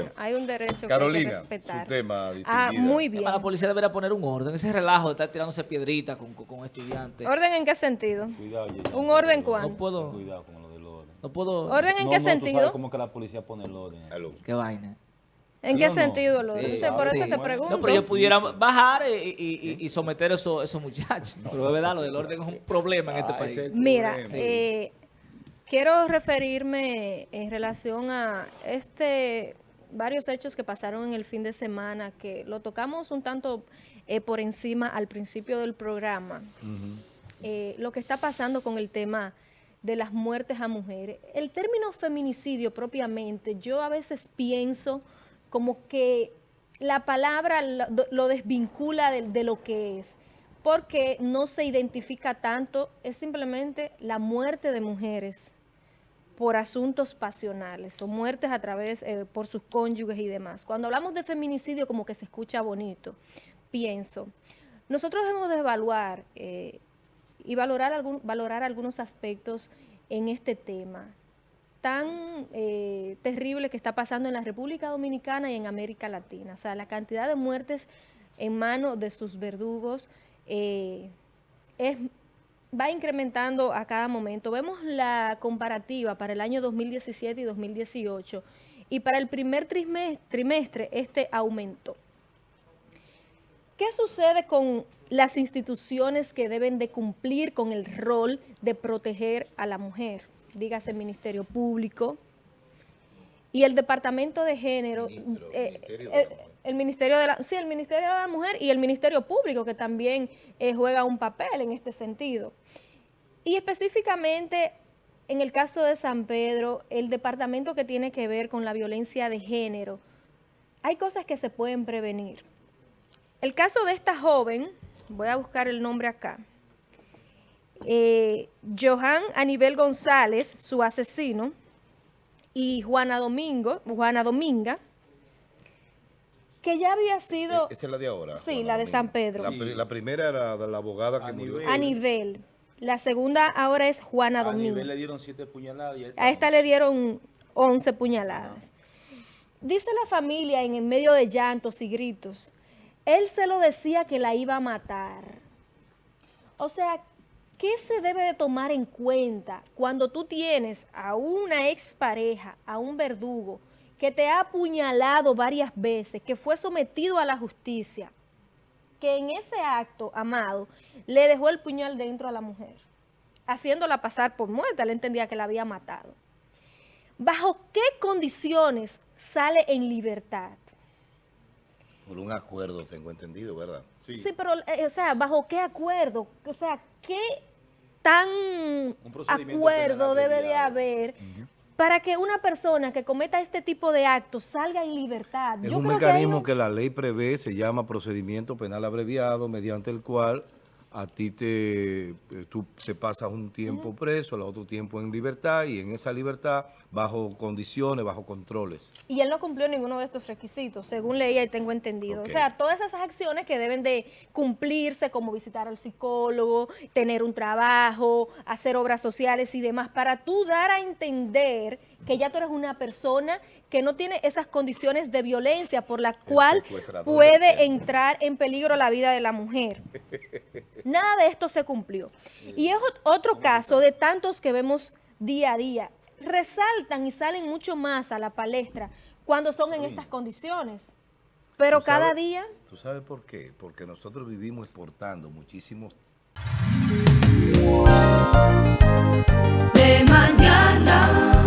Bueno, hay un derecho que hay Carolina, que respetar. su tema, Ah, muy bien. La policía debería poner un orden. Ese relajo de estar tirándose piedritas con, con, con estudiantes. ¿Orden en qué sentido? Cuidado, Yeyana, ¿Un orden cuál? No puedo, Cuidado con lo del orden. no puedo. ¿Orden en No, qué no, tú sentido? sabes cómo que la policía pone el orden. Aló. Qué vaina. ¿En ¿Sí qué no? sentido, lo Sí? Por sí. eso te pregunto. No, pero ellos pudieran bajar y, y- y- y someter a esos, esos muchachos. Pero es verdad, lo del orden es un problema en este Ah, país. ese- Mira, eh, quiero referirme en relación a este varios hechos que pasaron en el fin de semana, que lo tocamos un tanto eh, por encima al principio del programa. Eh, lo que está pasando con el tema de las muertes a mujeres. El término feminicidio propiamente, yo a veces pienso como que la palabra lo, lo desvincula de, de lo que es, porque no se identifica tanto, es simplemente la muerte de mujeres por asuntos pasionales o muertes a través eh, por sus cónyuges y demás. Cuando hablamos de feminicidio como que se escucha bonito, pienso, nosotros debemos de evaluar eh, y valorar, algún, valorar algunos aspectos en este tema tan eh, terrible que está pasando en la República Dominicana y en América Latina. O sea, la cantidad de muertes en manos de sus verdugos eh, es, va incrementando a cada momento. Vemos la comparativa para el año 2017 y 2018 y para el primer trimestre, este aumentó. ¿Qué sucede con las instituciones que deben de cumplir con el rol de proteger a la mujer? Dígase el Ministerio Público y el Departamento de Género, Ministro, eh, Ministerio de eh, la Mujer. El Ministerio de la, sí, el Ministerio de la Mujer y el Ministerio Público que también eh, juega un papel en este sentido. Y específicamente en el caso de San Pedro, el departamento que tiene que ver con la violencia de género, hay cosas que se pueden prevenir. El caso de esta joven, voy a buscar el nombre acá, eh, Johan Anibel González, su asesino, y Juana Domingo, Juana Dominga, que ya había sido Esa es la de ahora. Sí, la de. San Pedro. La, pri- la primera era de la abogada que Anibel. murió. a nivel. La segunda ahora es Juana A Domingo. nivel le dieron siete puñaladas y A esta le dieron 11 puñaladas. Dice la familia en, en medio de llantos y gritos, él se lo decía que la iba a matar. O sea, ¿qué se debe de tomar en cuenta cuando tú tienes a una expareja, a un verdugo, que te ha apuñalado varias veces, que fue sometido a la justicia, que en ese acto, amado, le dejó el puñal dentro a la mujer, haciéndola pasar por muerta, él entendía que la había matado. ¿Bajo qué condiciones sale en libertad? Por un acuerdo, tengo entendido, ¿verdad? Sí, pero, eh, o sea, ¿bajo qué acuerdo? O sea, ¿qué tan acuerdo debe de haber para que una persona que cometa este tipo de actos salga en libertad? Es Yo un creo que hay mecanismo que la ley prevé, se llama procedimiento penal abreviado, mediante el cual a ti te, eh, tú te pasas un tiempo preso, el otro tiempo en libertad, y en esa libertad, bajo condiciones, bajo controles. Y él no cumplió ninguno de estos requisitos, según leía y tengo entendido. O sea, todas esas acciones que deben de cumplirse, como visitar al psicólogo, tener un trabajo, hacer obras sociales y demás, para tú dar a entender que ya tú eres una persona que no tiene esas condiciones de violencia por la cual puede entrar en peligro la vida de la mujer. Nada de esto se cumplió. Mm. Y es otro caso de tantos que vemos día a día. Resaltan y salen mucho más a la palestra cuando son en estas condiciones. Pero cada día... ¿Tú sabes por qué? Porque nosotros vivimos exportando muchísimos... De mañana...